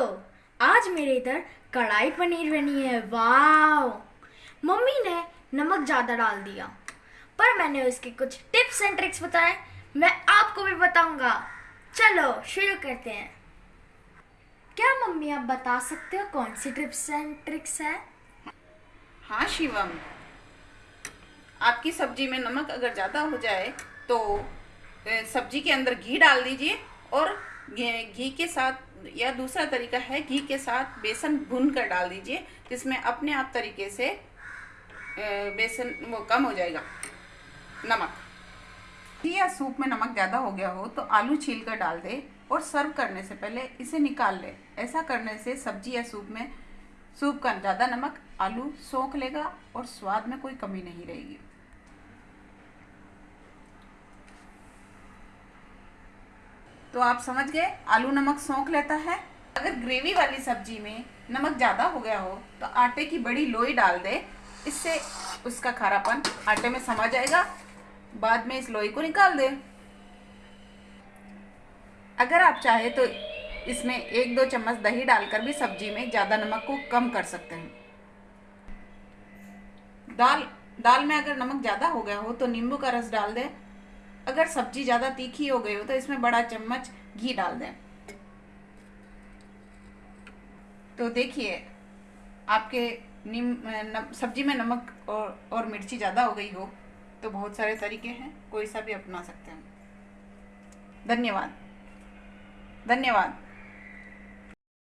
आज मेरे इधर कढ़ाई पनीर बनी है। वाओ! मम्मी ने नमक ज़्यादा डाल दिया, पर मैंने उसके कुछ टिप्स एंड ट्रिक्स बताए। मैं आपको भी बताऊँगा। चलो, शुरू करते हैं। क्या मम्मी, आप बता सकते हो कौन सी टिप्स एंड ट्रिक्स है? हाँ शिवम आपकी सब्ज़ी में नमक अगर ज़्यादा हो जाए तो सब्ज़ी के अंदर घी डाल दीजिए और घी के साथ या दूसरा तरीका है घी के साथ बेसन भून कर डाल दीजिए, जिसमें अपने आप तरीके से बेसन वो कम हो जाएगा। नमक। घी या सूप में नमक ज़्यादा हो गया हो तो आलू छील कर डाल दे और सर्व करने से पहले इसे निकाल ले। ऐसा करने से सब्ज़ी या सूप में, सूप का ज़्यादा नमक आलू सोख लेगा और स्वाद में कोई कमी नहीं रहेगी। तो आप समझ गए, आलू नमक सोख लेता है। अगर ग्रेवी वाली सब्ज़ी में नमक ज़्यादा हो गया हो तो आटे की बड़ी लोई डाल दे। इससे उसका खारापन आटे में समा जाएगा। बाद में इस लोई को निकाल दे। अगर आप चाहे तो इसमें एक दो चम्मच दही डालकर भी सब्ज़ी में ज़्यादा नमक को कम कर सकते हैं। दाल दाल में अगर नमक ज़्यादा हो गया हो तो नींबू का रस डाल दें। अगर सब्ज़ी ज़्यादा तीखी हो गई हो तो इसमें बड़ा चम्मच घी डाल दें। तो देखिए, आपके निम सब्ज़ी में नमक और और मिर्ची ज़्यादा हो गई हो तो बहुत सारे तरीके हैं, कोई सा भी अपना सकते हैं। धन्यवाद। धन्यवाद।